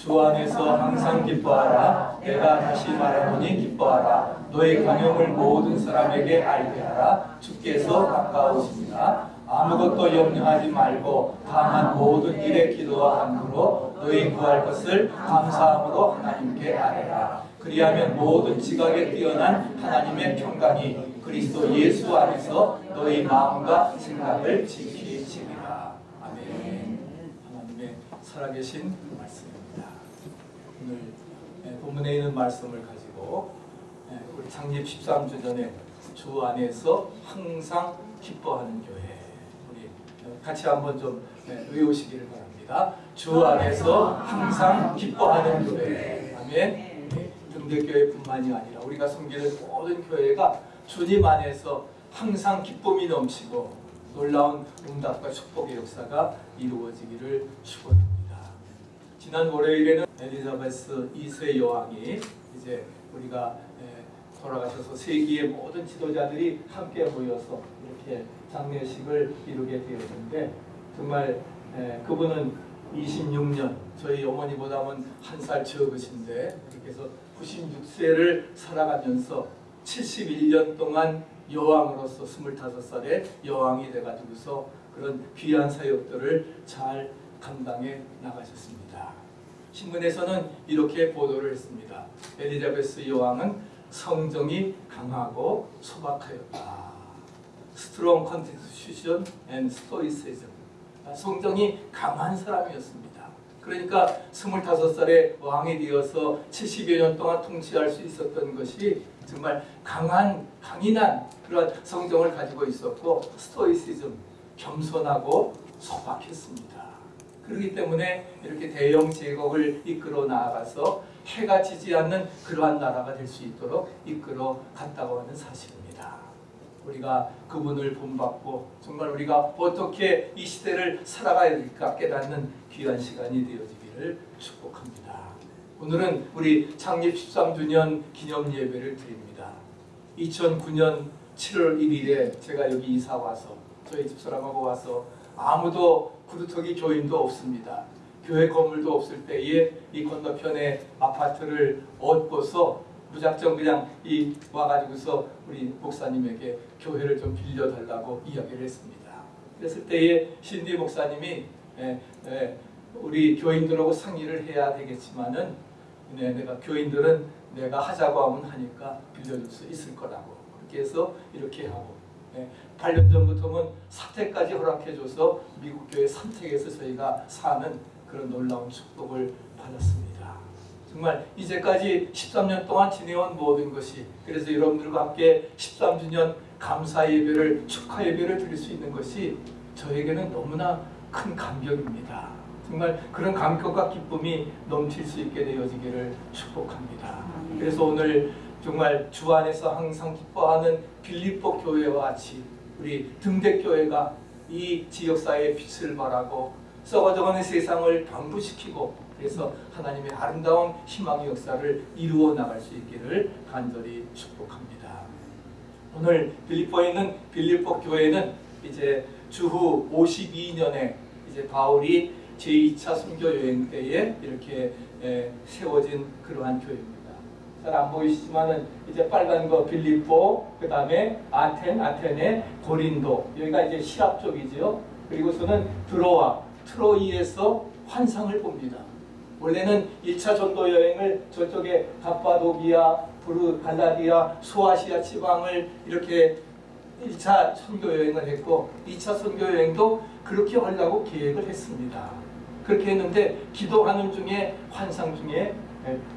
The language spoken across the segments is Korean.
주 안에서 항상 기뻐하라. 내가 다시 말하노니 기뻐하라. 너의 강용을 모든 사람에게 알게 하라. 주께서 가까우십니다. 아무것도 염려하지 말고 다만 모든 일에 기도와 간구로 너희 구할 것을 감사함으로 하나님께 아뢰라. 그리하면 모든 지각에 뛰어난 하나님의 평강이 그리스도 예수 안에서 너희 마음과 생각을 지키시리라. 아멘. 하나님의 살아계신 말씀입니다. 오늘 예, 본문에 있는 말씀을 가지고 예, 우리 창립 13주년에 주 안에서 항상 기뻐하는 교회 우리 같이 한번 좀 예, 외우시기를 바랍니다. 주 안에서 항상 기뻐하는 교회 아멘. 등대교회뿐만이 아니라 우리가 섬기는 모든 교회가 주님 안에서 항상 기쁨이 넘치고 놀라운 응답과 축복의 역사가 이루어지기를 축원합니다. 지난 월요일에는 엘리자베스 2세 여왕이 이제 우리가 에, 돌아가셔서 세계의 모든 지도자들이 함께 모여서 이렇게 장례식을 이루게 되었는데 정말 에, 그분은 26년 저희 어머니보다는 한 살 적으신데 이렇게 해서 96세를 살아가면서 71년 동안 여왕으로서 25살에 여왕이 돼가지고서 그런 귀한 사역들을 잘 감당해 나가셨습니다. 신문에서는 이렇게 보도를 했습니다. 엘리자베스 여왕은 성정이 강하고 소박하였다. Strong constitution and stoicism. 성정이 강한 사람이었습니다. 그러니까 25살에 왕이 되어서 70여 년 동안 통치할 수 있었던 것이 정말 강한, 강인한 그런 성정을 가지고 있었고 스토이시즘, 겸손하고 소박했습니다. 그렇기 때문에 이렇게 대영 제국을 이끌어 나아가서 해가 지지 않는 그러한 나라가 될 수 있도록 이끌어 갔다고 하는 사실입니다. 우리가 그분을 본받고 정말 우리가 어떻게 이 시대를 살아가야 될까 깨닫는 귀한 시간이 되어지기를 축복합니다. 오늘은 우리 창립 13주년 기념 예배를 드립니다. 2009년 7월 1일에 제가 여기 이사 와서 저희 집사람하고 와서 아무도 구두터기 교인도 없습니다. 교회 건물도 없을 때에 이 건너편에 아파트를 얻고서 무작정 그냥 이 와가지고서 우리 목사님에게 교회를 좀 빌려달라고 이야기를 했습니다. 그랬을 때에 신디 목사님이 에, 에, 우리 교인들하고 상의를 해야 되겠지만은 네, 내가 교인들은 내가 하자고 하면 하니까 빌려줄 수 있을 거라고 그렇게 해서 이렇게 하고 네, 8년 전부터는 사택까지 허락해줘서 미국 교회 삼택에서 저희가 사는 그런 놀라운 축복을 받았습니다. 정말 이제까지 13년 동안 지내온 모든 것이 그래서 여러분들과 함께 13주년 감사 예배를 축하 예배를 드릴 수 있는 것이 저에게는 너무나 큰 감격입니다. 정말 그런 감격과 기쁨이 넘칠 수 있게 되어지기를 축복합니다. 그래서 오늘 정말 주 안에서 항상 기뻐하는 빌립보 교회와 같이 우리 등대교회가 이 지역사회에 빛을 발하고 썩어져가는 세상을 방부시키고 그래서 하나님의 아름다운 희망의 역사를 이루어 나갈 수 있기를 간절히 축복합니다. 오늘 빌립보에 있는 빌립보 교회는 이제 주후 52년에 이제 바울이 제2차 선교 여행 때에 이렇게 에, 세워진 그러한 교회입니다. 잘 안 보이시지만은 이제 빨간 거 빌립보, 그 다음에 아텐, 아테네, 고린도 여기가 이제 시랍 쪽이죠. 그리고서는 드로아, 트로이에서 환상을 봅니다. 원래는 1차 전도 여행을 저쪽에 갑바도기아, 부르 갈라디아, 소아시아 지방을 이렇게 1차 선교 여행을 했고 2차 선교 여행도 그렇게 하려고 계획을 했습니다. 그렇게 했는데 기도하는 중에 환상 중에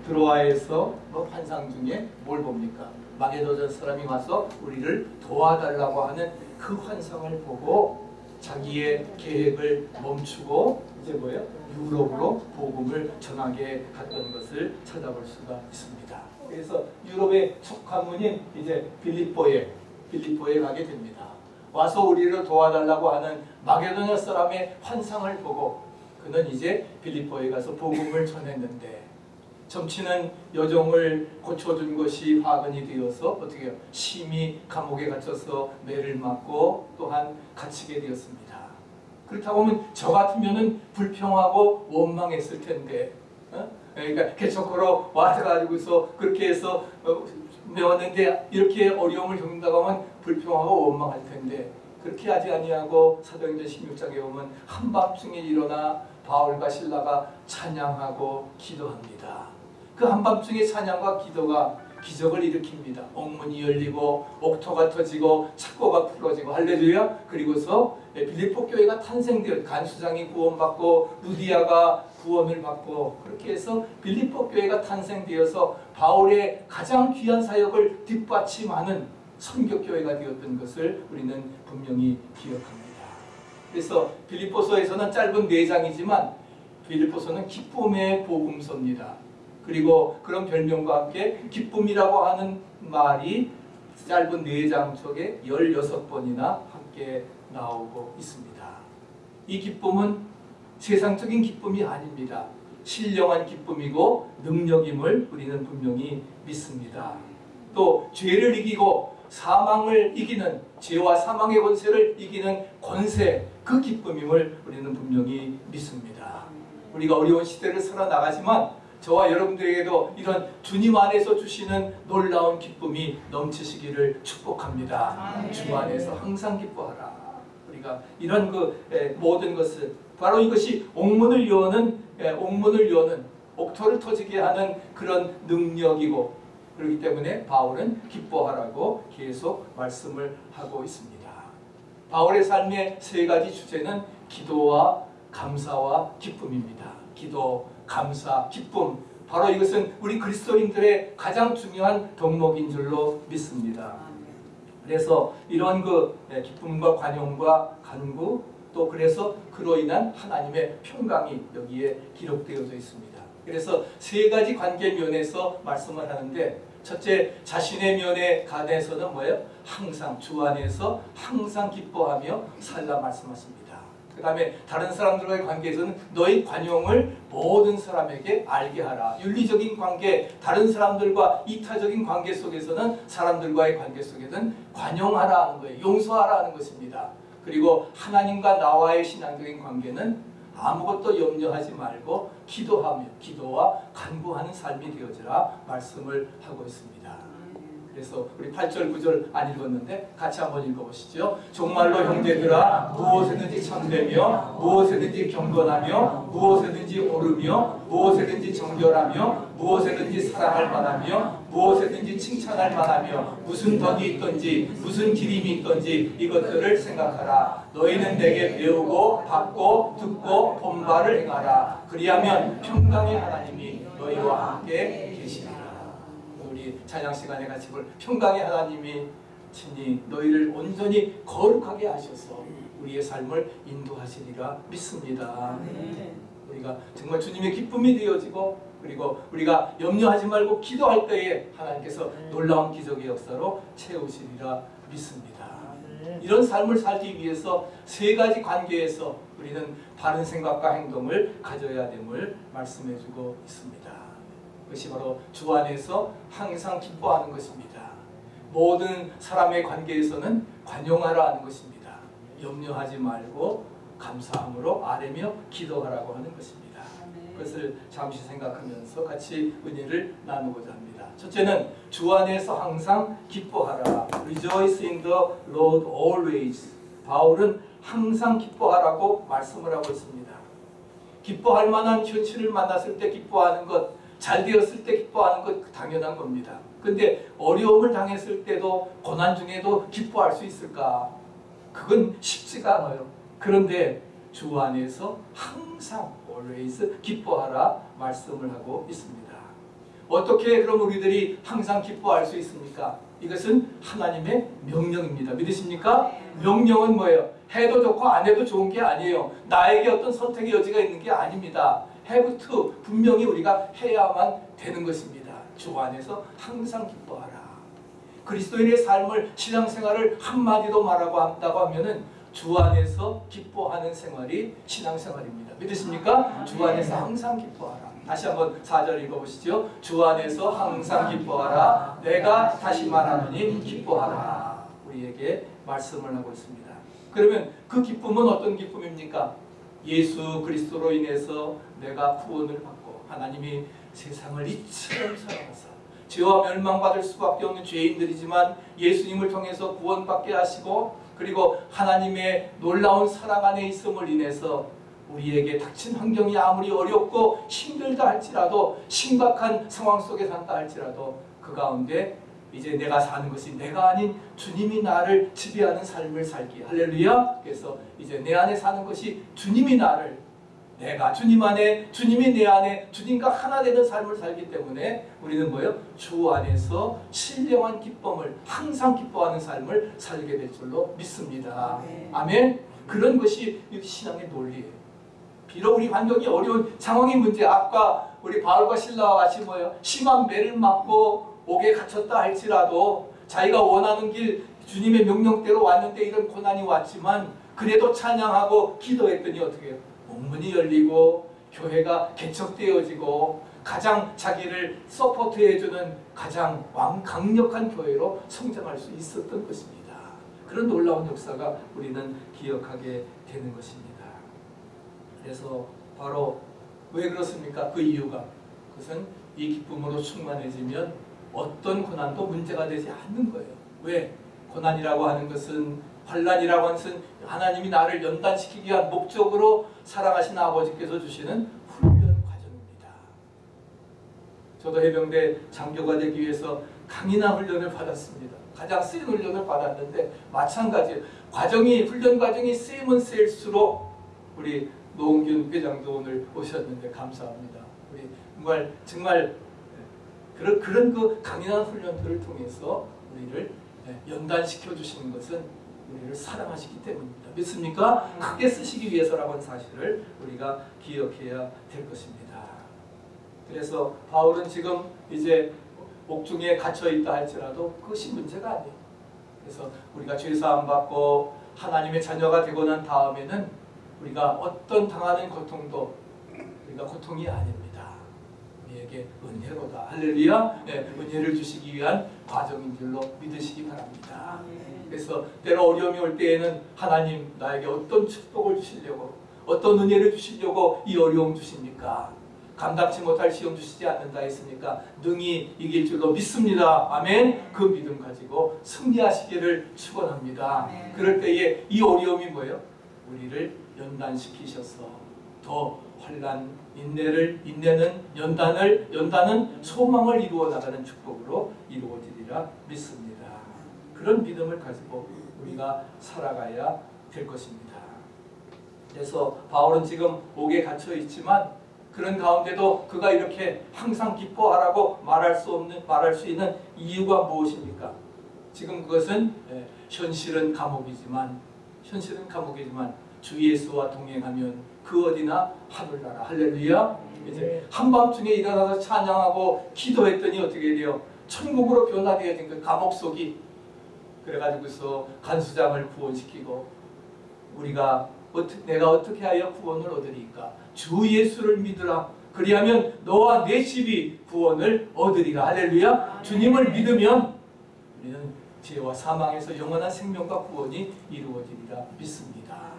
드로아에서 뭐 환상 중에 뭘 봅니까? 마게도전 사람이 와서 우리를 도와달라고 하는 그 환상을 보고 자기의 계획을 멈추고 이제 뭐예요? 유럽으로 복음을 전하게 갔던 것을 찾아볼 수가 있습니다. 그래서 유럽의 첫 관문인 이제 빌립보에 빌립보에 가게 됩니다. 와서 우리를 도와달라고 하는 마게도냐 사람의 환상을 보고 그는 이제 빌립보에 가서 복음을 전했는데 점치는 여종을 고쳐준 것이 화근이 되어서 어떻게 해요? 심히 감옥에 갇혀서 매를 맞고 또한 갇히게 되었습니다. 그렇다고 하면 저 같으면 불평하고 원망했을 텐데 어? 그러니까 개척하러 와가지고서 그렇게 해서 어, 메웠는데 이렇게 어려움을 겪는다고 하면 불평하고 원망할 텐데 그렇게 하지 아니하고 사도행전 16장에 보면 한밤중에 일어나 바울과 신라가 찬양하고 기도합니다. 그 한밤중에 찬양과 기도가 기적을 일으킵니다. 옥문이 열리고 옥토가 터지고 착고가 풀어지고 할렐루야. 그리고서 빌립보 교회가 탄생되어 간수장이 구원받고 루디아가 구원을 받고 그렇게 해서 빌립보 교회가 탄생되어서 바울의 가장 귀한 사역을 뒷받침하는 선교교회가 되었던 것을 우리는 분명히 기억합니다. 그래서 빌립보서에서는 짧은 네 장이지만 빌립보서는 기쁨의 복음서입니다. 그리고 그런 별명과 함께 기쁨이라고 하는 말이 짧은 네장 속에 16번이나 함께 나오고 있습니다. 이 기쁨은 세상적인 기쁨이 아닙니다. 신령한 기쁨이고 능력임을 우리는 분명히 믿습니다. 또 죄를 이기고 사망을 이기는 죄와 사망의 권세를 이기는 권세 그 기쁨임을 우리는 분명히 믿습니다. 우리가 어려운 시대를 살아나가지만 저와 여러분들에게도 이런 주님 안에서 주시는 놀라운 기쁨이 넘치시기를 축복합니다. 주 안에서 항상 기뻐하라. 우리가 이런 그 에, 모든 것을 바로 이것이 옥문을 여는 에, 옥문을 여는 옥토를 터지게 하는 그런 능력이고 그렇기 때문에 바울은 기뻐하라고 계속 말씀을 하고 있습니다. 바울의 삶의 세 가지 주제는 기도와 감사와 기쁨입니다. 기도, 감사, 기쁨. 바로 이것은 우리 그리스도인들의 가장 중요한 덕목인 줄로 믿습니다. 그래서 이런 그 기쁨과 관용과 간구 또 그래서 그로 인한 하나님의 평강이 여기에 기록되어져 있습니다. 그래서 세 가지 관계 면에서 말씀을 하는데 첫째 자신의 면에 관해서는 뭐예요? 항상 주 안에서 항상 기뻐하며 살라 말씀하십니다. 그 다음에 다른 사람들과의 관계에서는 너희 관용을 모든 사람에게 알게 하라. 윤리적인 관계, 다른 사람들과 이타적인 관계 속에서는 사람들과의 관계 속에는 관용하라 하는 거예요. 용서하라 하는 것입니다. 그리고 하나님과 나와의 신앙적인 관계는 아무것도 염려하지 말고 기도하며 기도와 간구하는 삶이 되어지라 말씀을 하고 있습니다. 그래서 우리 8절 9절 안 읽었는데 같이 한번 읽어보시죠. 정말로 형제들아 무엇에든지 참되며 무엇에든지 경건하며 무엇에든지 오르며 무엇에든지 정결하며 무엇에든지 사랑할 만하며 무엇에든지 칭찬할 만하며 무슨 덕이 있던지 무슨 기림이 있던지 이것들을 생각하라. 너희는 내게 배우고 받고 듣고 본바를 행하라. 그리하면 평강의 하나님이 너희와 함께 계시리라. 우리 찬양 시간에 같이 볼 평강의 하나님이 친히 너희를 온전히 거룩하게 하셔서 우리의 삶을 인도하시리라 믿습니다. 우리가 정말 주님의 기쁨이 되어지고 그리고 우리가 염려하지 말고 기도할 때에 하나님께서 놀라운 기적의 역사로 채우시리라 믿습니다. 이런 삶을 살기 위해서 세 가지 관계에서 우리는 바른 생각과 행동을 가져야 됨을 말씀해주고 있습니다. 그것이 바로 주 안에서 항상 기뻐하는 것입니다. 모든 사람의 관계에서는 관용하라 하는 것입니다. 염려하지 말고 감사함으로 아뢰며 기도하라고 하는 것입니다. 그것을 잠시 생각하면서 같이 은혜를 나누고자 합니다. 첫째는 주 안에서 항상 기뻐하라. Rejoice in the Lord always. 바울은 항상 기뻐하라고 말씀을 하고 있습니다. 기뻐할 만한 현실을 만났을 때 기뻐하는 것, 잘 되었을 때 기뻐하는 것 당연한 겁니다. 근데 어려움을 당했을 때도 고난 중에도 기뻐할 수 있을까? 그건 쉽지가 않아요. 그런데 주 안에서 항상 always 기뻐하라 말씀을 하고 있습니다. 어떻게 그럼 우리들이 항상 기뻐할 수 있습니까? 이것은 하나님의 명령입니다. 믿으십니까? 명령은 뭐예요? 해도 좋고 안 해도 좋은 게 아니에요. 나에게 어떤 선택의 여지가 있는 게 아닙니다. Have to 분명히 우리가 해야만 되는 것입니다. 주 안에서 항상 기뻐하라. 그리스도인의 삶을 신앙생활을 한마디로 말하고 한다고 하면은 주 안에서 기뻐하는 생활이 신앙생활입니다. 믿으십니까? 주 안에서 항상 기뻐하라. 다시 한번 4절 읽어보시죠. 주 안에서 항상 기뻐하라. 내가 다시 말하노니 기뻐하라. 우리에게 말씀을 하고 있습니다. 그러면 그 기쁨은 어떤 기쁨입니까? 예수 그리스도로 인해서 내가 구원을 받고 하나님이 세상을 이처럼 사랑하사 죄와 멸망받을 수밖에 없는 죄인들이지만 예수님을 통해서 구원받게 하시고 그리고 하나님의 놀라운 사랑 안에 있음을 인해서 우리에게 닥친 환경이 아무리 어렵고 힘들다 할지라도 심각한 상황 속에 산다 할지라도 그 가운데 이제 내가 사는 것이 내가 아닌 주님이 나를 지배하는 삶을 살기 할렐루야 그래서 이제 내 안에 사는 것이 주님이 나를 내가 주님 안에 주님이 내 안에 주님과 하나 되는 삶을 살기 때문에 우리는 뭐예요? 주 안에서 신령한 기쁨을 항상 기뻐하는 삶을 살게 될 줄로 믿습니다. 아멘. 그런 것이 신앙의 논리예요. 비록 우리 환경이 어려운 상황이 문제 아까 우리 바울과 신라와 같이 뭐예요? 심한 매를 맞고 옥에 갇혔다 할지라도 자기가 원하는 길 주님의 명령대로 왔는데 이런 고난이 왔지만 그래도 찬양하고 기도했더니 어떻게 해요? 문이 열리고 교회가 개척되어지고 가장 자기를 서포트해주는 가장 왕 강력한 교회로 성장할 수 있었던 것입니다. 그런 놀라운 역사가 우리는 기억하게 되는 것입니다. 그래서 바로 왜 그렇습니까? 그 이유가 그것은 이 기쁨으로 충만해지면 어떤 고난도 문제가 되지 않는 거예요. 왜? 고난이라고 하는 것은 환란이라고 하는 것은 하나님이 나를 연단시키기 위한 목적으로 사랑하신 아버지께서 주시는 훈련 과정입니다. 저도 해병대 장교가 되기 위해서 강인한 훈련을 받았습니다. 가장 센 훈련을 받았는데 마찬가지예요. 과정이 훈련 과정이 세면 셀수록 우리 노홍균 회장도 오늘 오셨는데 감사합니다. 우리 정말 정말 그런 그런 그 강인한 훈련들을 통해서 우리를 연단시켜 주시는 것은 우리를 사랑하시기 때문입니다. 믿습니까? 크게 쓰시기 위해서라고 하는 사실을 우리가 기억해야 될 것입니다. 그래서 바울은 지금 이제 옥중에 갇혀 있다 할지라도 그것이 문제가 아니에요. 그래서 우리가 죄사함 받고 하나님의 자녀가 되고 난 다음에는 우리가 어떤 당하는 고통도 우리가 고통이 아닙니다. 우리에게 은혜로다. 할렐루야. 네, 은혜를 주시기 위한 과정인 줄로 믿으시기 바랍니다. 그래서 때로 어려움이 올 때에는 하나님 나에게 어떤 축복을 주시려고 어떤 은혜를 주시려고 이 어려움 주십니까? 감당치 못할 시험 주시지 않는다 했으니까 능히 이길 줄로 믿습니다. 아멘. 그 믿음 가지고 승리하시기를 축원합니다. 그럴 때에 이 어려움이 뭐예요? 우리를 연단시키셔서 더 환란 인내를 인내는 연단을 연단은 소망을 이루어 나가는 축복으로 이루어지리라 믿습니다. 그런 믿음을 가지고 우리가 살아가야 될 것입니다. 그래서 바울은 지금 옥에 갇혀 있지만 그런 가운데도 그가 이렇게 항상 기뻐하라고 말할 수 없는 말할 수 있는 이유가 무엇입니까? 지금 그것은 예, 현실은 감옥이지만 현실은 감옥이지만 주 예수와 동행하면 그 어디나 하늘나라 할렐루야. 이제 한밤중에 일어나서 찬양하고 기도했더니 어떻게 돼요? 천국으로 변화되어진 그 감옥 속이 그래가지고서 간수장을 구원시키고 우리가 어떻게, 내가 어떻게 하여 구원을 얻으리까? 주 예수를 믿으라. 그리하면 너와 내 집이 구원을 얻으리라. 할렐루야. 주님을 믿으면 우리는 죄와 사망에서 영원한 생명과 구원이 이루어지리라 믿습니다.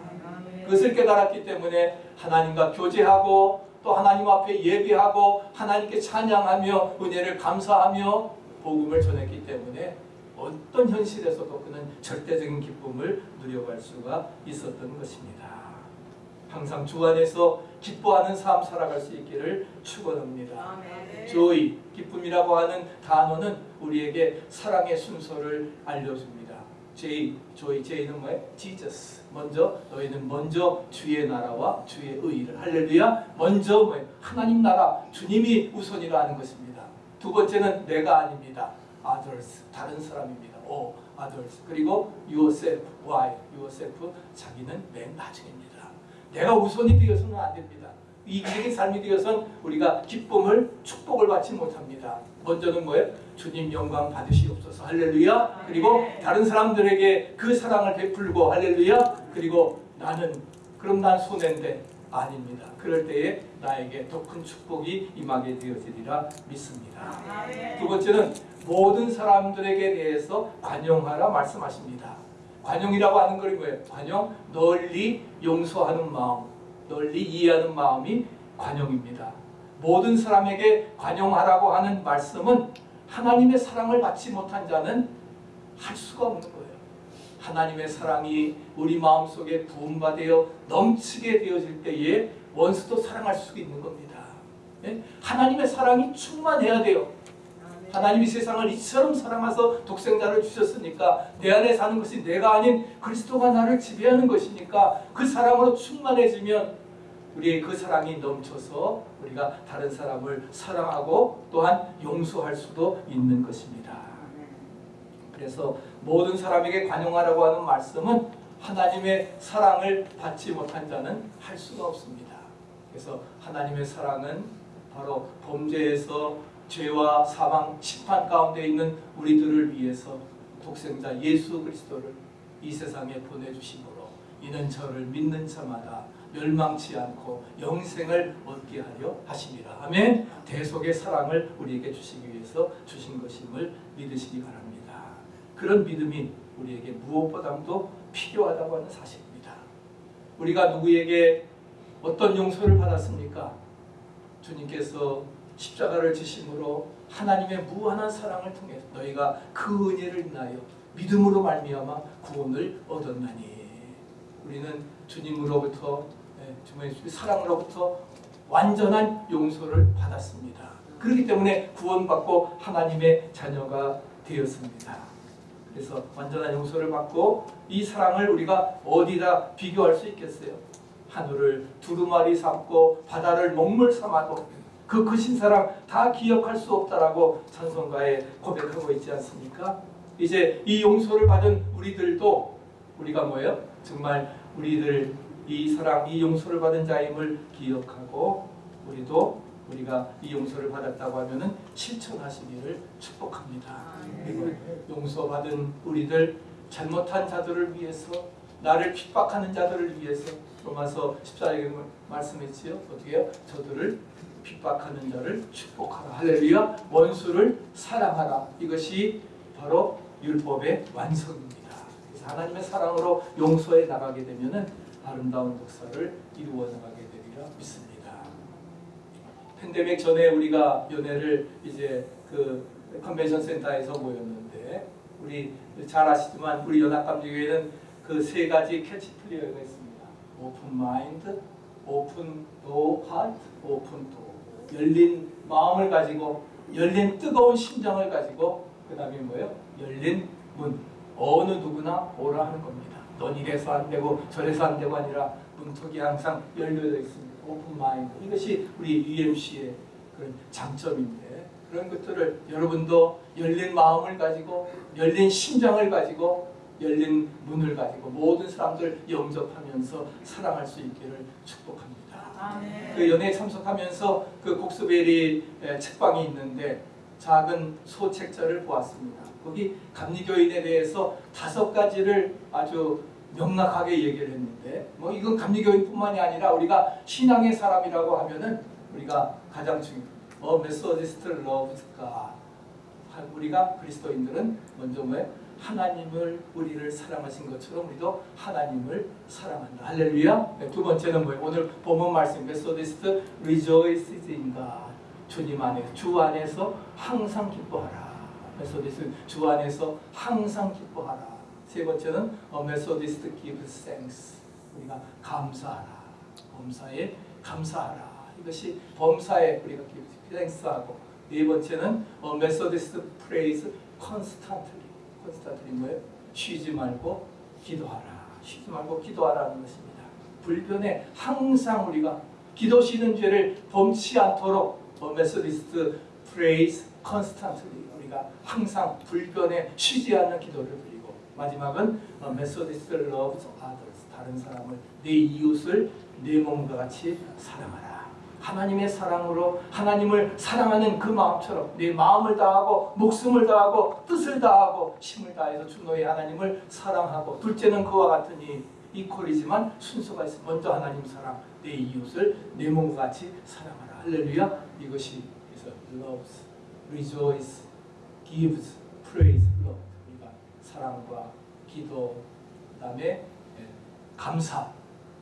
그것을 깨달았기 때문에 하나님과 교제하고 또 하나님 앞에 예배하고 하나님께 찬양하며 은혜를 감사하며 복음을 전했기 때문에 어떤 현실에서도 그는 절대적인 기쁨을 누려갈 수가 있었던 것입니다. 항상 주 안에서 기뻐하는 삶 살아갈 수 있기를 축원합니다. 조이 기쁨이라고 하는 단어는 우리에게 사랑의 순서를 알려줍니다. 제이 조이 제이는 뭐예요? 지저스 먼저 너희는 먼저 주의 나라와 주의 의를 할렐루야 먼저 뭐예요? 하나님 나라 주님이 우선이라 하는 것입니다. 두 번째는 내가 아닙니다. others 다른 사람입니다. O others 그리고 yourself why yourself 자기는 맨 나중입니다. 내가 우선이 되어서는 안 됩니다. 이기적인 삶이 되어선 우리가 기쁨을 축복을 받지 못합니다. 먼저는 뭐예요? 주님 영광 받으시옵소서 할렐루야. 그리고 다른 사람들에게 그 사랑을 베풀고 할렐루야. 그리고 나는 그럼 난 손해인데 아닙니다. 그럴 때에 나에게 더 큰 축복이 임하게 되어지리라 믿습니다. 두 번째는 모든 사람들에게 대해서 관용하라 말씀하십니다. 관용이라고 하는 것이 뭐예요? 관용, 널리 용서하는 마음, 널리 이해하는 마음이 관용입니다. 모든 사람에게 관용하라고 하는 말씀은 하나님의 사랑을 받지 못한 자는 할 수가 없는 거예요. 하나님의 사랑이 우리 마음속에 부음받아 넘치게 되어질 때에 원수도 사랑할 수 있는 겁니다. 예? 하나님의 사랑이 충만해야 돼요. 하나님이 세상을 이처럼 사랑하서 독생자를 주셨으니까 내 안에 사는 것이 내가 아닌 그리스도가 나를 지배하는 것이니까 그 사랑으로 충만해지면 우리의 그 사랑이 넘쳐서 우리가 다른 사람을 사랑하고 또한 용서할 수도 있는 것입니다. 그래서 모든 사람에게 관용하라고 하는 말씀은 하나님의 사랑을 받지 못한 자는 할 수가 없습니다. 그래서 하나님의 사랑은 바로 범죄에서 죄와 사망, 심판 가운데 있는 우리들을 위해서 독생자 예수 그리스도를 이 세상에 보내주심으로 이는 저를 믿는 자마다 멸망치 않고 영생을 얻게 하려 하심이라. 아멘. 대속의 사랑을 우리에게 주시기 위해서 주신 것임을 믿으시기 바랍니다. 그런 믿음이 우리에게 무엇보다도 필요하다고 하는 사실입니다. 우리가 누구에게 어떤 용서를 받았습니까? 주님께서 십자가를 지심으로 하나님의 무한한 사랑을 통해 너희가 그 은혜를 인하여 믿음으로 말미암아 구원을 얻었나니 우리는 주님으로부터 예, 주님의 사랑으로부터 완전한 용서를 받았습니다. 그렇기 때문에 구원받고 하나님의 자녀가 되었습니다. 그래서 완전한 용서를 받고 이 사랑을 우리가 어디다 비교할 수 있겠어요? 하늘을 두루마리 삼고 바다를 먹물 삼아도 그 크신 사랑 다 기억할 수 없다라고 찬송가에 고백하고 있지 않습니까? 이제 이 용서를 받은 우리들도 우리가 뭐예요? 정말 우리들 이 사랑, 이 용서를 받은 자임을 기억하고 우리도 우리가 이 용서를 받았다고 하면은 실천하시기를 축복합니다. 그리고 용서받은 우리들 잘못한 자들을 위해서 나를 핍박하는 자들을 위해서 로마서 14장에 말씀했지요. 어떻게요? 저들을 핍박하는 자를 축복하라. 할렐루야. 원수를 사랑하라. 이것이 바로 율법의 완성입니다. 그래서 하나님의 사랑으로 용서해 나가게 되면은 아름다운 역사를 이루어 나가게 되리라 믿습니다. 팬데믹 전에 우리가 연회를 이제 그 컨벤션 센터에서 모였는데 우리 잘 아시지만 우리 연합감리교회는 그 세 가지 캐치프레이즈가 있습니다. open mind, open door heart, open door 열린 마음을 가지고 열린 뜨거운 심장을 가지고 그 다음에 뭐예요? 열린 문 어느 누구나 오라 하는 겁니다. 넌 이래서 안 되고 저래서 안 되고 아니라 문턱이 항상 열려져 있습니다. open mind 이것이 우리 UMC의 그런 장점인데 그런 것들을 여러분도 열린 마음을 가지고 열린 심장을 가지고 열린 문을 가지고 모든 사람들 영접하면서 사랑할 수 있기를 축복합니다. 그 연회에 참석하면서 그 곡스베리 책방이 있는데 작은 소책자를 보았습니다. 거기 감리교인에 대해서 다섯 가지를 아주 명확하게 얘기를 했는데 뭐 이건 감리교인뿐만이 아니라 우리가 신앙의 사람이라고 하면은 우리가 가장 중요. 어 Methodist love가 우리가 그리스도인들은 먼저 왜 하나님을 우리를 사랑하신 것처럼 우리도 하나님을 사랑한다. 할렐루야. 네, 두 번째는 뭐예요? 오늘 본문 말씀 Methodist rejoices in God. 주님 안에 주 안에서 항상 기뻐하라. Methodist 주 안에서 항상 기뻐하라. 세 번째는 어, Methodist gives thanks. 우리가 감사하라. 범사에 감사하라. 이것이 범사에 우리가 gives thanks하고 네 번째는 어, Methodist prays constantly. constant이 뭐예요? 쉬지 말고 기도하라. 쉬지 말고 기도하라는 것입니다. 불변에 항상 우리가 기도 쉬는 죄를 범치 않도록 어, Methodist prays constantly 우리가 항상 불변에 쉬지 않는 기도를 드리고 마지막은 어, Methodist loves others 다른 사람을 내 이웃을 내 몸과 같이 사랑하라. 하나님의 사랑으로 하나님을 사랑하는 그 마음처럼 내 마음을 다하고 목숨을 다하고 뜻을 다하고 힘을 다해서 주 너의 하나님을 사랑하고 둘째는 그와 같으니 이퀄이지만 순서가 있어. 먼저 하나님 사랑 내 이웃을 내 몸과 같이 사랑하라. 할렐루야. 이것이 그래서 loves, rejoice, gives, praise, love. 우리가 사랑과 기도 그다음에 예, 감사.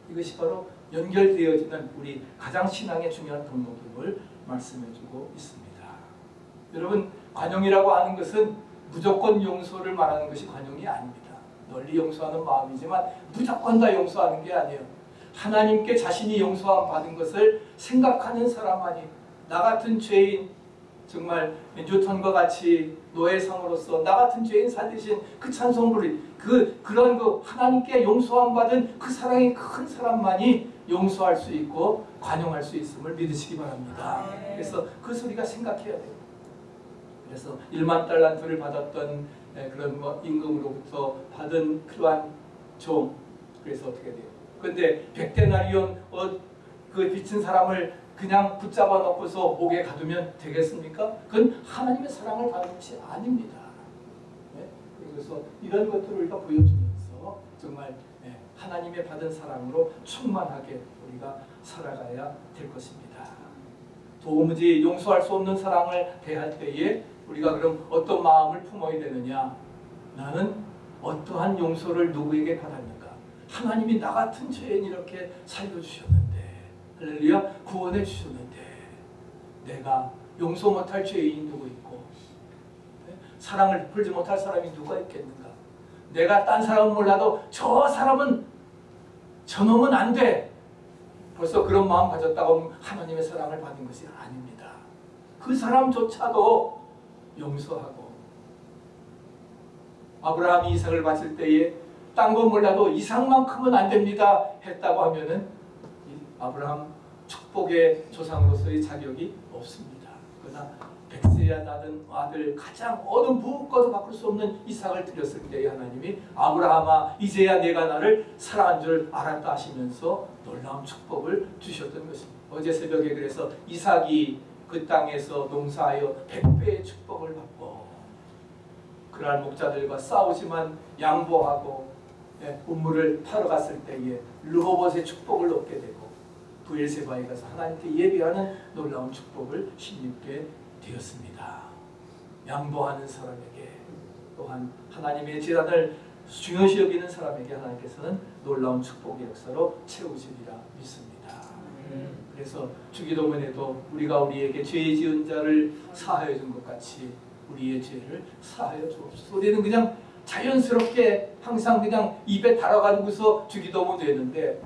이것이 바로 연결되어지는 우리 가장 신앙의 중요한 덕목임을 말씀해주고 있습니다. 여러분 관용이라고 하는 것은 무조건 용서를 말하는 것이 관용이 아닙니다. 널리 용서하는 마음이지만 무조건 다 용서하는 게 아니에요. 하나님께 자신이 용서함 받은 것을 생각하는 사람만이 나 같은 죄인 정말 뉴턴과 같이 노예상으로서 나 같은 죄인 살리신 그 찬송부를 그 그런 그 하나님께 용서함 받은 그 사랑이 큰 사람만이 용서할 수 있고 관용할 수 있음을 믿으시기 바랍니다. 그래서 그 소리가 생각해야 돼요. 그래서 1만 달란트를 받았던 에, 그런 뭐 임금으로부터 받은 그러한 종 그래서 어떻게 돼요? 근데 백데나리온 어, 그 빚진 사람을 그냥 붙잡아 놓고서 목에 가두면 되겠습니까? 그건 하나님의 사랑을 받는 것이 아닙니다. 네? 그래서 이런 것들을 우리가 보여주면서 정말 네, 하나님의 받은 사랑으로 충만하게 우리가 살아가야 될 것입니다. 도무지 용서할 수 없는 사랑을 대할 때에 우리가 그럼 어떤 마음을 품어야 되느냐? 나는 어떠한 용서를 누구에게 받았는가? 하나님이 나 같은 죄인 이렇게 살려주셨는데 할렐루야 구원해 주셨는데 내가 용서 못할 죄인이 누구 있고 네? 사랑을 풀지 못할 사람이 누가 있겠는가? 내가 딴 사람은 몰라도 저 사람은 저놈은 안 돼. 벌써 그런 마음 가졌다고 하나님의 사랑을 받은 것이 아닙니다. 그 사람조차도 용서하고 아브라함이 이삭을 바칠 때에 딴 건 몰라도 이삭만큼은 안 됩니다 했다고 하면은 아브라함 축복의 조상으로서의 자격이 없습니다. 그러나 백세야 낳은 아들 가장 어느 무엇과도 바꿀 수 없는 이삭을 드렸을 때에 하나님이 아브라함아 이제야 내가 나를 사랑한 줄 알았다 하시면서 놀라운 축복을 주셨던 것입니다. 어제 새벽에 그래서 이삭이 그 땅에서 농사하여 백배의 축복을 받고 그날 목자들과 싸우지만 양보하고 예, 우물을 타러 갔을 때에 르호봇의 축복을 얻게 되고 부엘세바에 가서 하나님께 예비하는 놀라운 축복을 힘입게 되었습니다. 양보하는 사람에게 또한 하나님의 재단을 중요시 여기는 사람에게 하나님께서는 놀라운 축복의 역사로 채우시리라 믿습니다. 그래서 주기도문에도 우리가 우리에게 죄 지은 자를 사하여 준 것 같이 우리의 죄를 사하여 주옵소서. 우리는 그냥 자연스럽게 항상 그냥 입에 달아가지고서 주기도문 되는데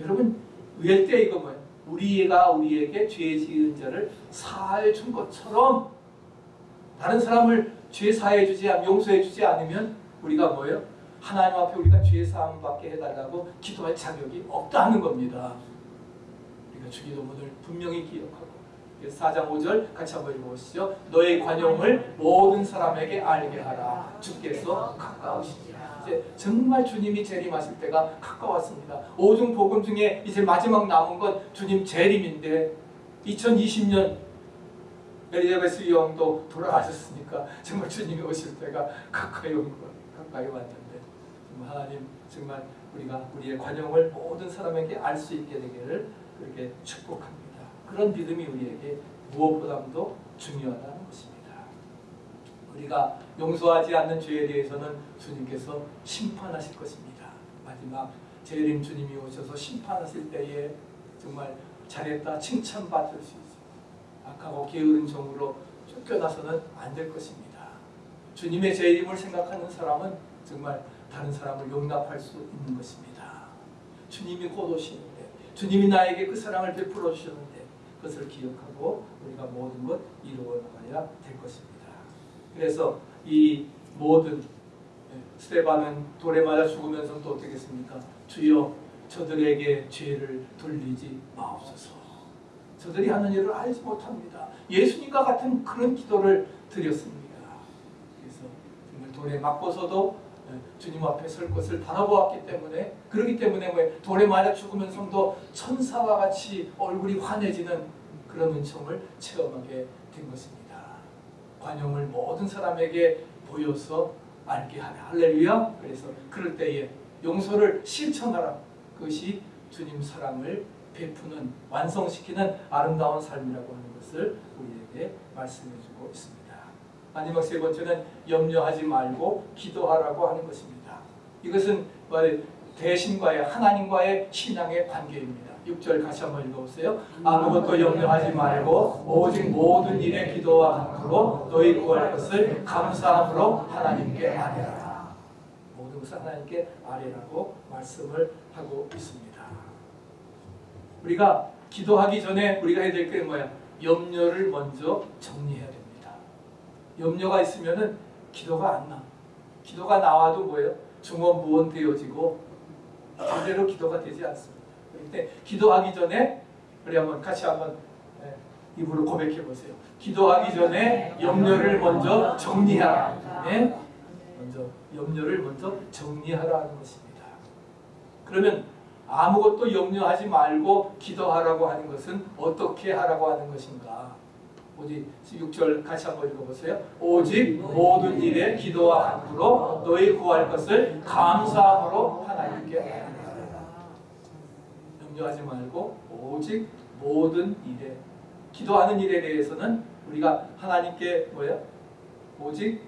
여러분 왜때 이거 뭐예요? 우리가 우리에게 죄 지은 자를 사하여 준 것처럼 다른 사람을 죄 사해 주지 않 용서해 주지 않으면 우리가 뭐예요? 하나님 앞에 우리가 죄 사함 받게 해달라고 기도할 자격이 없다는 겁니다. 우리가 주기도문을 분명히 기억하고 4장 5절 같이 한번 읽어보시죠. 너의 관용을 모든 사람에게 알게 하라. 주께서 가까우시니라. 이제 정말 주님이 재림하실 때가 가까웠습니다. 오중 복음 중에 이제 마지막 남은 건 주님 재림인데 2020년 엘리자베스 여왕도 돌아가셨으니까 정말 주님이 오실 때가 가까이 온 거, 가까이 왔는데 하나님 정말 우리가 우리의 관용을 모든 사람에게 알 수 있게 되기를 그렇게 축복합니다. 그런 믿음이 우리에게 무엇보다도 중요하다는 것입니다. 우리가 용서하지 않는 죄에 대해서는 주님께서 심판하실 것입니다. 마지막 재림 주님이 오셔서 심판하실 때에 정말 잘했다 칭찬받을 수 있습니다. 악하고 게으른 종으로 쫓겨나서는 안 될 것입니다. 주님의 재림을 생각하는 사람은 정말 다른 사람을 용납할 수 있는 것입니다. 주님이 곧 오시는데 주님이 나에게 그 사랑을 베풀어 주셨는데 그것을 기억하고 우리가 모든 것 이루어 나가야 될 것입니다. 그래서 이 모든 예, 스테반은 돌에 맞아 죽으면서 또 어떻게 했습니까? 주여 저들에게 죄를 돌리지 마옵소서. 저들이 하는 일을 알지 못합니다. 예수님과 같은 그런 기도를 드렸습니다. 그래서 돌에 맞고서도 예, 주님 앞에 설 것을 바라보았기 때문에 그렇기 때문에 왜 돌에 맞아 죽으면서도 천사와 같이 얼굴이 환해지는 그런 은총을 체험하게 된 것입니다. 관용을 모든 사람에게 보여서 알게 하라. 할렐루야. 그래서 그럴 때에 용서를 실천하라. 그것이 주님 사랑을 베푸는 완성시키는 아름다운 삶이라고 하는 것을 우리에게 말씀해주고 있습니다. 마지막 세 번째는 염려하지 말고 기도하라고 하는 것입니다. 이것은 대신과의 하나님과의 신앙의 관계입니다. 6절 같이 한번 읽어보세요. 아무것도 염려하지 말고 오직 모든 일에 기도와 간구로 너희 구할 것을 감사함으로 하나님께 아뢰라. 모든 것을 하나님께 아뢰라고 말씀을 하고 있습니다. 우리가 기도하기 전에 우리가 해야 될 게 뭐야? 염려를 먼저 정리해야. 염려가 있으면은 기도가 안 나. 기도가 나와도 뭐예요? 중원무원 되어지고 제대로 기도가 되지 않습니다. 그때 기도하기 전에 우리 한번 같이 한번 네, 입으로 고백해 보세요. 기도하기 전에 염려를 먼저 정리하라. 네? 먼저 염려를 먼저 정리하라는 것입니다. 그러면 아무것도 염려하지 말고 기도하라고 하는 것은 어떻게 하라고 하는 것인가? 오직 6절 같이 한번 읽어보세요. 오직 모든 일에 기도와 간구로 너희 구할 것을 감사함으로 하나님께. 염려하지 말고 오직 모든 일에 기도하는 일에 대해서는 우리가 하나님께 뭐야? 오직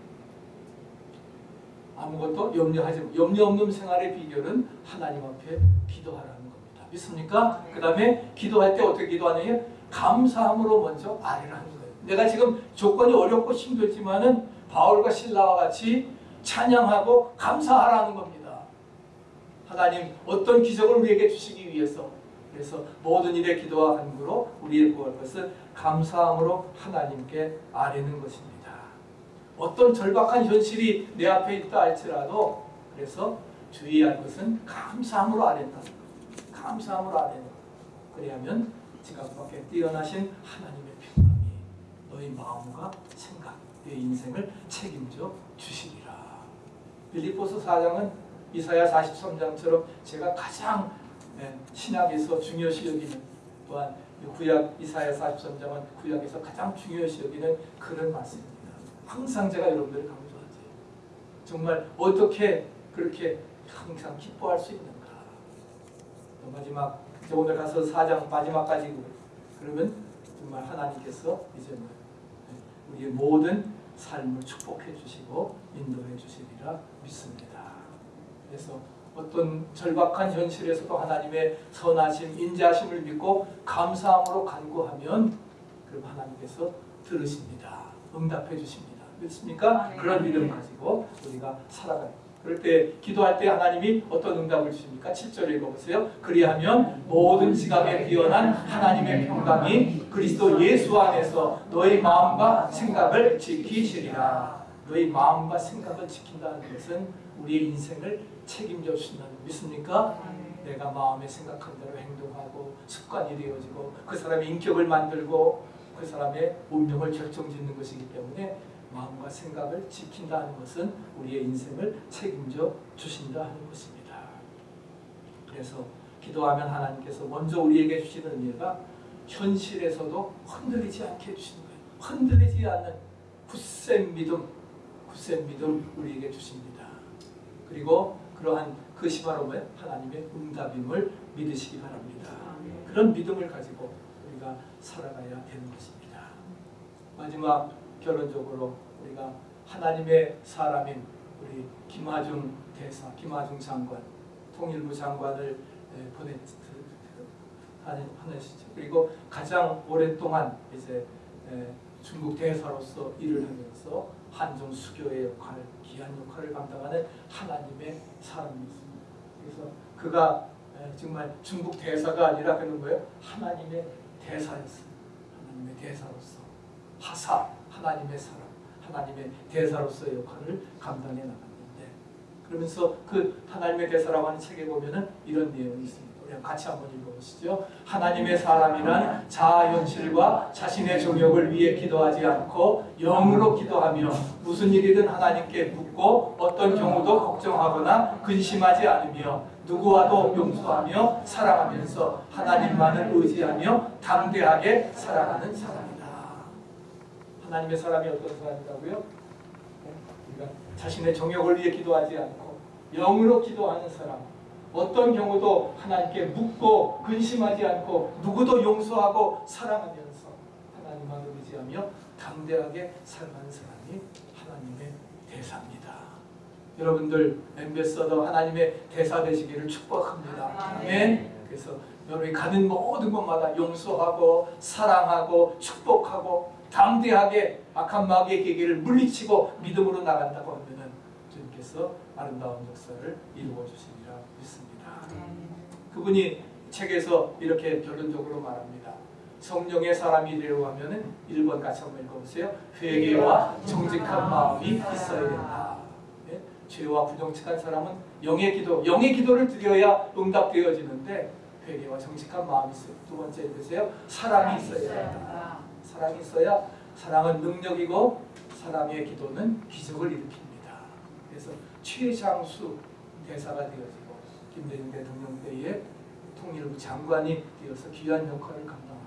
아무것도 염려하지 염려 없는 생활의 비결은 하나님 앞에 기도하라는 겁니다. 믿습니까? 그 다음에 기도할 때 어떻게 기도하느냐? 감사함으로 먼저 아뢰라는 거예요. 내가 지금 조건이 어렵고 힘들지만은 바울과 신라와 같이 찬양하고 감사하라는 겁니다. 하나님 어떤 기적을 우리에게 주시기 위해서 그래서 모든 일에 기도와 간구로 우리의 구할 것을 감사함으로 하나님께 아뢰는 것입니다. 어떤 절박한 현실이 내 앞에 있다 할지라도 그래서 주의할 것은 감사함으로 아뢰는 것. 감사함으로 아뢰는 것. 그래야면 지각밖에 뛰어나신 하나님의 너희 마음과 생각, 내 인생을 책임져 주시리라. 빌립보서 4장은 이사야 43장처럼 제가 가장 예, 신학에서 중요시 여기는 또한 구약 이사야 43장은 구약에서 가장 중요시 여기는 그런 말씀입니다. 항상 제가 여러분들을 강조하지. 정말 어떻게 그렇게 항상 기뻐할 수 있는가. 또 마지막 오늘 가서 4장 마지막까지 그러면 정말 하나님께서 이제 뭐 우리의 모든 삶을 축복해 주시고 인도해 주시리라 믿습니다. 그래서 어떤 절박한 현실에서도 하나님의 선하심, 인자하심을 믿고 감사함으로 간구하면 그럼 하나님께서 들으십니다. 응답해 주십니다. 믿습니까? 그런 믿음 가지고 우리가 살아가요. 그럴 때 기도할 때 하나님이 어떤 응답을 주십니까? 7절 읽어보세요. 그리하면 모든 지각에 뛰어난 하나님의 평강이 그리스도 예수 안에서 너희 마음과 생각을 지키시리라. 너희 마음과 생각을 지킨다는 것은 우리의 인생을 책임져 주신다는 믿습니까? 내가 마음에 생각한 대로 행동하고 습관이 되어지고 그 사람의 인격을 만들고 그 사람의 운명을 결정짓는 것이기 때문에 마음과 생각을 지킨다는 것은 우리의 인생을 책임져 주신다 하는 것입니다. 그래서 기도하면 하나님께서 먼저 우리에게 주시는 은혜가 현실에서도 흔들리지 않게 해주시는 거예요. 흔들리지 않는 굳센 믿음, 굳센 믿음 우리에게 주십니다. 그리고 그러한 그것이 바로 뭐예요? 하나님의 응답임을 믿으시기 바랍니다. 그런 믿음을 가지고 우리가 살아가야 되는 것입니다. 마지막 결론적으로 우리가 하나님의 사람인 우리 김하중 대사, 김하중 장관, 통일부 장관을 보내 보내시죠. 그리고 가장 오랫동안 이제 중국 대사로서 일을 하면서 한중 수교의 역할, 귀한 역할을 감당하는 하나님의 사람이었습니다. 그래서 그가 정말 중국 대사가 아니라 그는 거예요. 하나님의 대사였어요. 하나님의 대사로서 하사, 하나님의 사람, 하나님의 대사로서의 역할을 감당해 나갔는데 그러면서 그 하나님의 대사라고 하는 책에 보면은 이런 내용이 있습니다. 우리 같이 한번 읽어보시죠. 하나님의 사람이란 자아 현실과 자신의 종역을 위해 기도하지 않고 영으로 기도하며 무슨 일이든 하나님께 묻고 어떤 경우도 걱정하거나 근심하지 않으며 누구와도 용서하며 사랑하면서 하나님만을 의지하며 담대하게 살아가는 사람이다. 하나님의 사람이 어떤 사람이라고요? 우리가 자신의 정욕을 위해 기도하지 않고 영으로 기도하는 사람. 어떤 경우도 하나님께 묻고 근심하지 않고 누구도 용서하고 사랑하면서 하나님만 의지하며 담대하게 살아가는 사람이 하나님의 대사입니다. 여러분들 엠베서더 하나님의 대사 되시기를 축복합니다. 아멘. 그래서 여러분이 가는 모든 곳마다 용서하고 사랑하고 축복하고 담대하게 악한 마귀의 계기를 물리치고 믿음으로 나간다고 하면은 주님께서 아름다운 역사를 이루어 주시리라 믿습니다. 그분이 책에서 이렇게 결론적으로 말합니다. 성령의 사람이 되려고 하면은 1번 같이 한번 읽어보세요. 회개와 정직한 마음이 있어야 된다. 예? 죄와 부정직한 사람은 영의 기도, 영의 기도를 드려야 응답되어지는데 회개와 정직한 마음이 있어요. 두 번째 읽으세요. 사랑이 있어야 된다. 사랑이 있어야 사랑은 능력이고 사람의 기도는 기적을 일으킵니다. 그래서 최장수 대사가 되어지고 김대중 대통령 때에 통일부 장관이 되어서 귀한 역할을 감당하고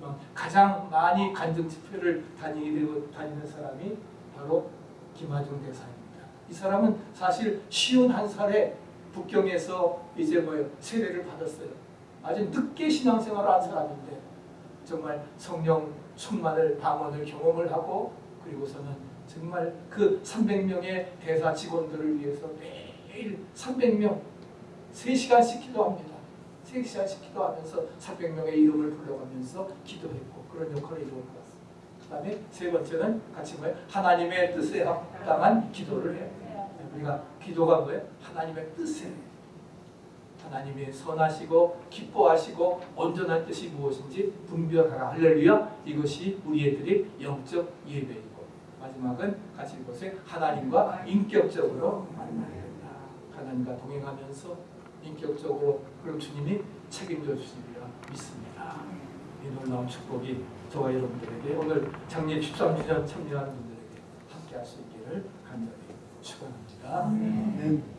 뭐 가장 많이 간증 집회를 다니고 다니는 사람이 바로 김하중 대사입니다. 이 사람은 사실 쉬운 한 살에 북경에서 이제 뭐요 세례를 받았어요. 아주 늦게 신앙생활을 한 사람인데 정말 성령 충만을 방언을 경험을 하고 그리고서는 정말 그 300명의 대사 직원들을 위해서 매일 300명 3시간씩 기도합니다. 3시간씩 기도하면서 300명의 이름을 불러가면서 기도했고 그런 역할을 갔습니다. 그 다음에 세 번째는 같이 뭐예요? 하나님의 뜻에 합당한 기도를 해요. 우리가 기도가 뭐예요? 하나님의 뜻에 하나님이 선하시고 기뻐하시고 온전한 뜻이 무엇인지 분별하라. 할렐루야. 이것이 우리 애들이 영적 예배이고 마지막은 같이 읽으세요 하나님과 인격적으로 만나야 된다. 하나님과 동행하면서 인격적으로 그럼 주님이 책임져 주시리라 믿습니다. 이 놀라운 축복이 저와 여러분들에게 오늘 장례 13주년 참여하는 분들에게 함께 할 수 있기를 간절히 축원합니다.